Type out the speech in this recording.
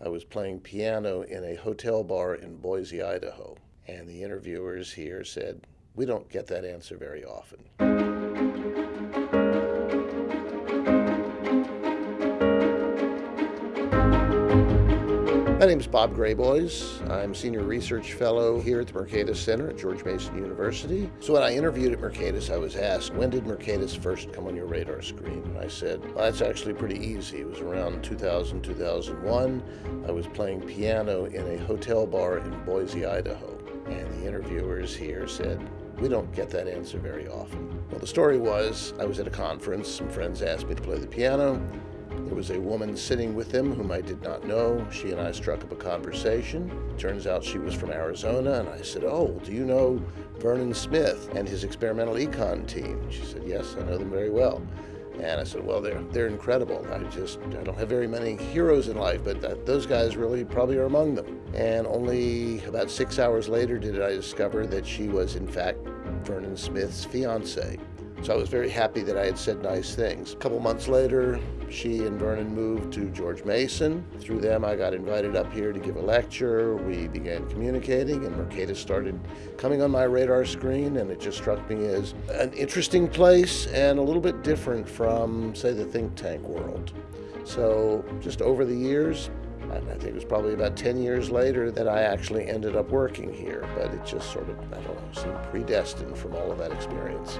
I was playing piano in a hotel bar in Boise, Idaho. And the interviewers here said, We don't get that answer very often. My name is Bob Graboyes. I'm Senior Research Fellow here at the Mercatus Center at George Mason University. So when I interviewed at Mercatus, I was asked, when did Mercatus first come on your radar screen? And I said, well, that's actually pretty easy. It was around 2000, 2001. I was playing piano in a hotel bar in Boise, Idaho. And the interviewers here said, we don't get that answer very often. Well, the story was I was at a conference. Some friends asked me to play the piano. There was a woman sitting with him whom I did not know. She and I struck up a conversation. Turns out she was from Arizona, and I said, Oh, do you know Vernon Smith and his experimental econ team? She said, Yes, I know them very well. And I said, well, they're, they're incredible. I just, I don't have very many heroes in life, but that, those guys really probably are among them. And only about six hours later did I discover that she was, in fact, Vernon Smith's fiance. So I was very happy that I had said nice things. A couple months later, she and Vernon moved to George Mason. Through them, I got invited up here to give a lecture. We began communicating, and Mercatus started coming on my radar screen, and it just struck me as an interesting place and a little bit different from, say, the think tank world. So just over the years, I think it was probably about 10 years later that I actually ended up working here, but it just sort of, I don't know, seemed predestined from all of that experience.